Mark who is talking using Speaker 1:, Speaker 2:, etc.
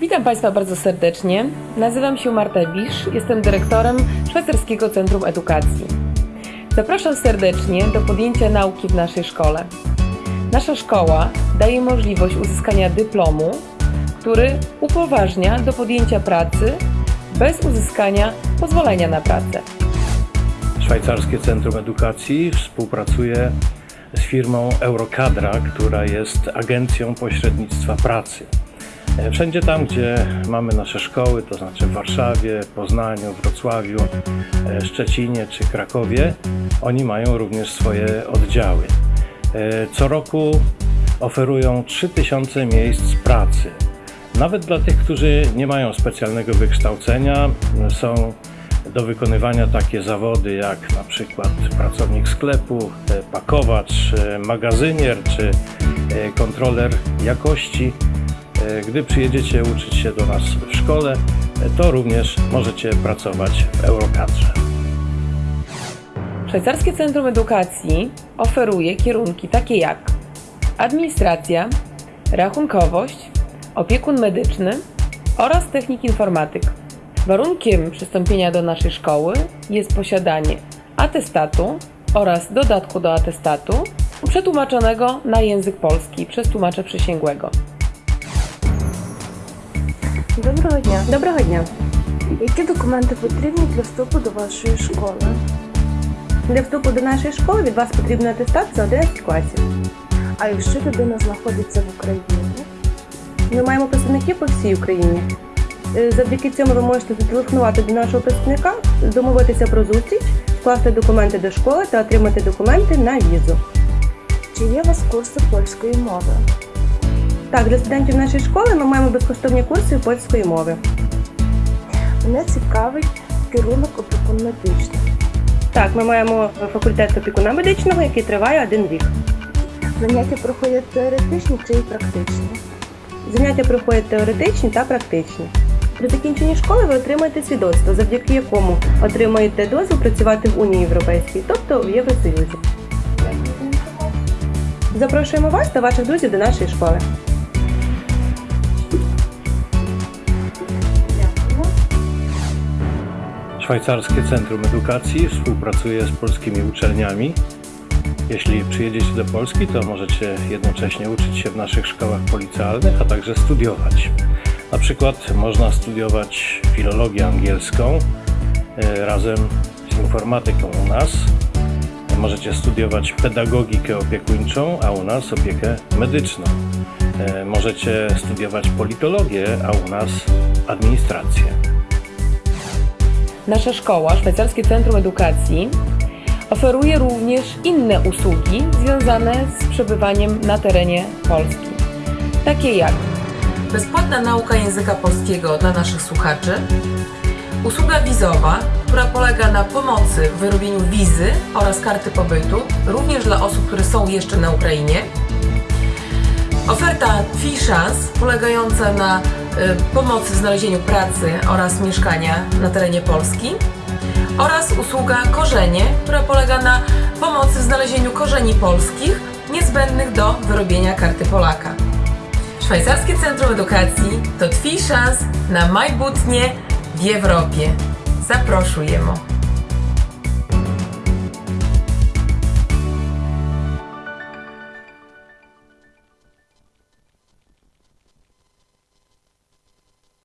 Speaker 1: Witam Państwa bardzo serdecznie. Nazywam się Marta Bisz, jestem dyrektorem Szwajcarskiego Centrum Edukacji. Zapraszam serdecznie do podjęcia nauki w naszej szkole. Nasza szkoła daje możliwość uzyskania dyplomu, który upoważnia do podjęcia pracy bez uzyskania pozwolenia na pracę.
Speaker 2: Szwajcarskie Centrum Edukacji współpracuje z firmą Eurokadra, która jest agencją pośrednictwa pracy. E, Wszędzie tam, gdzie mamy nasze szkoły, to znaczy w Warszawie, Poznaniu, Wrocławiu, e, Szczecinie czy Krakowie, oni mają również swoje oddziały. E, Co roku oferują 3000 miejsc pracy. Nawet dla tych, którzy nie mają specjalnego wykształcenia, są do wykonywania takie zawody jak na przykład pracownik sklepu, pakowacz, magazynier czy kontroler jakości. Gdy przyjedziecie uczyć się do nas w szkole, to również możecie pracować w Eurokadrze.
Speaker 1: Szwajcarskie Centrum Edukacji oferuje kierunki takie jak administracja, rachunkowość, opiekun medyczny oraz technik informatyk. Warunkiem przystąpienia do naszej szkoły jest posiadanie atestatu oraz dodatku do atestatu przetłumaczonego na język polski przez tłumacza przysięgłego.
Speaker 3: Доброго дня.
Speaker 4: Доброго дня.
Speaker 3: Які документи потрібні для вступу до вашої школи?
Speaker 4: Для вступу до нашої школи від вас потрібно атестат за 11 класів.
Speaker 3: А якщо людина знаходиться в Україні?
Speaker 4: Ми маємо представників по всій Україні. Е, Завдяки цьому ви можете зателефонувати до нашого представника, домовитися про зустріч, скласти документи до школи та отримати документи на візу.
Speaker 3: Чи є у вас курси польської мови?
Speaker 4: Так, для студентів нашої школи ми маємо безкоштовні курси польської мови.
Speaker 3: Мене цікавить керунок опікун медичний.
Speaker 4: Так, ми маємо факультет опікуна медичного, який триває один рік.
Speaker 3: Заняття проходять теоретичні чи практичні?
Speaker 4: Заняття проходять теоретичні та практичні. При закінченні школи ви отримаєте свідоцтво, завдяки якому отримаєте дозвіл працювати в Унії Європейській, тобто в Євросоюзі. Запрошуємо вас та ваших друзів до нашої школи.
Speaker 2: Szwajcarskie Centrum Edukacji współpracuje z polskimi uczelniami. Jeśli przyjedziecie do Polski, to możecie jednocześnie uczyć się w naszych szkołach policealnych, a także studiować. Na przykład można studiować filologię angielską e, razem z informatyką u nas. Możecie studiować pedagogikę opiekuńczą, a u nas opiekę medyczną. E, Możecie studiować politologię, a u nas administrację.
Speaker 1: Nasza szkoła, Szwajcarskie Centrum Edukacji, oferuje również inne usługi związane z przebywaniem na terenie Polski. Takie jak bezpłatna nauka języka polskiego dla naszych słuchaczy, usługa wizowa, która polega na pomocy w wyrobieniu wizy oraz karty pobytu, również dla osób, które są jeszcze na Ukrainie, Oferta Chance polegająca na pomocy w znalezieniu pracy oraz mieszkania na terenie Polski oraz usługa Korzenie, która polega na pomocy w znalezieniu korzeni polskich niezbędnych do wyrobienia karty Polaka. Szwajcarskie Centrum Edukacji to Fee Chance na majbutnie w Europie. Zapraszujemy.